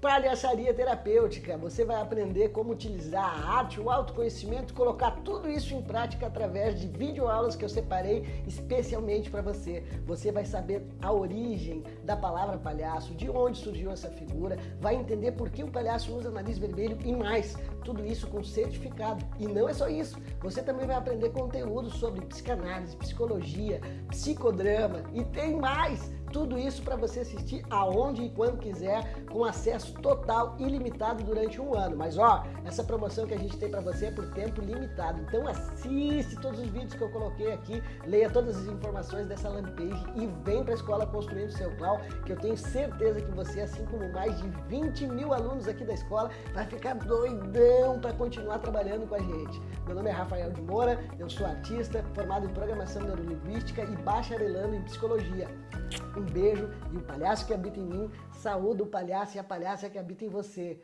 palhaçaria terapêutica. Você vai aprender como utilizar a arte, o autoconhecimento, colocar tudo isso em prática através de videoaulas que eu separei especialmente para você. Você vai saber a origem da palavra palhaço, de onde surgiu essa figura, vai entender por que o palhaço usa nariz vermelho e mais. Tudo isso com certificado. E não é só isso. Você também vai aprender conteúdo sobre psicanálise, psicologia, psicodrama e tem mais tudo isso para você assistir aonde e quando quiser, com acesso total ilimitado durante um ano. Mas ó, essa promoção que a gente tem para você é por tempo limitado. Então assiste todos os vídeos que eu coloquei aqui, leia todas as informações dessa landing page e vem para a escola Construindo Seu Clau, que eu tenho certeza que você, assim como mais de 20 mil alunos aqui da escola, vai ficar doidão para continuar trabalhando com a gente. Meu nome é Rafael de Moura, eu sou artista, formado em Programação Neurolinguística e bacharelando em Psicologia. Um beijo e o palhaço que habita em mim, saúde o palhaço e a palhaça que habita em você.